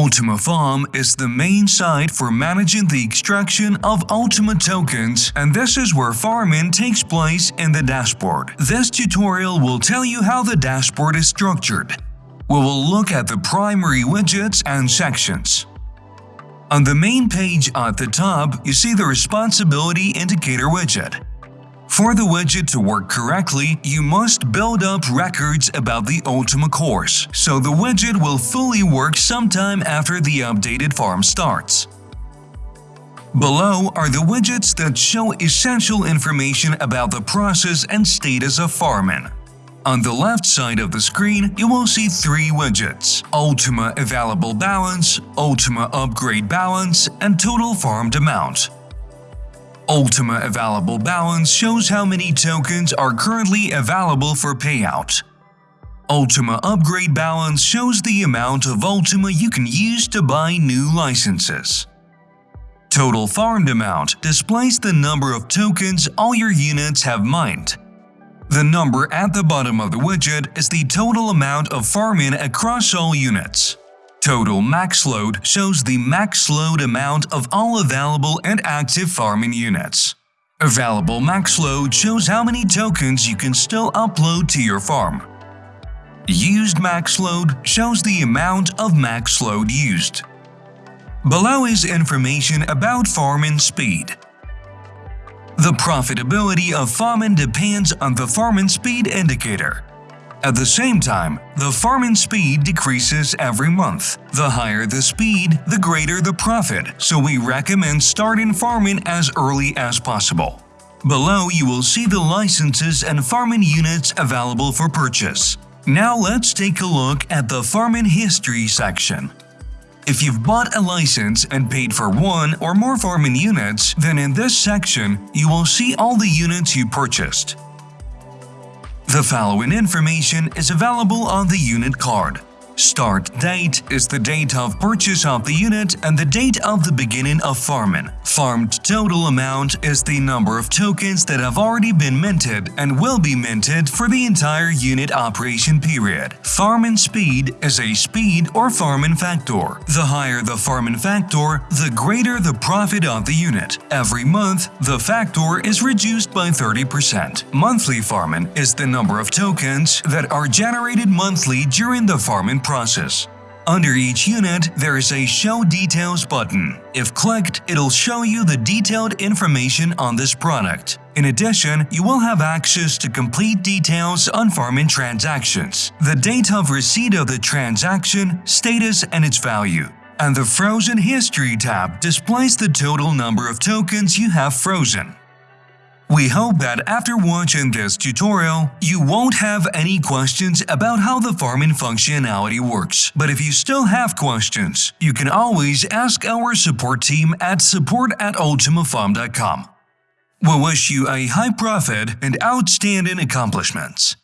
Ultima Farm is the main site for managing the extraction of Ultima tokens and this is where farming takes place in the dashboard. This tutorial will tell you how the dashboard is structured. We will look at the primary widgets and sections. On the main page at the top, you see the Responsibility Indicator widget. For the widget to work correctly, you must build up records about the Ultima course, so the widget will fully work sometime after the updated farm starts. Below are the widgets that show essential information about the process and status of farming. On the left side of the screen, you will see three widgets Ultima Available Balance, Ultima Upgrade Balance, and Total Farmed Amount. Ultima Available Balance shows how many tokens are currently available for payout. Ultima Upgrade Balance shows the amount of Ultima you can use to buy new licenses. Total Farmed Amount displays the number of tokens all your units have mined. The number at the bottom of the widget is the total amount of farming across all units. Total max load shows the max load amount of all available and active farming units. Available max load shows how many tokens you can still upload to your farm. Used max load shows the amount of max load used. Below is information about farming speed. The profitability of farming depends on the farming speed indicator. At the same time, the farming speed decreases every month. The higher the speed, the greater the profit, so we recommend starting farming as early as possible. Below you will see the licenses and farming units available for purchase. Now let's take a look at the farming history section. If you've bought a license and paid for one or more farming units, then in this section, you will see all the units you purchased. The following information is available on the unit card. Start date is the date of purchase of the unit and the date of the beginning of farming. Farmed total amount is the number of tokens that have already been minted and will be minted for the entire unit operation period. Farming speed is a speed or farming factor. The higher the farming factor, the greater the profit of the unit. Every month, the factor is reduced by 30%. Monthly farming is the number of tokens that are generated monthly during the farming process. Under each unit, there is a Show Details button. If clicked, it'll show you the detailed information on this product. In addition, you will have access to complete details on farming transactions, the date of receipt of the transaction, status, and its value. And the Frozen History tab displays the total number of tokens you have frozen. We hope that after watching this tutorial, you won't have any questions about how the farming functionality works. But if you still have questions, you can always ask our support team at support at ultimafarm.com. We wish you a high profit and outstanding accomplishments.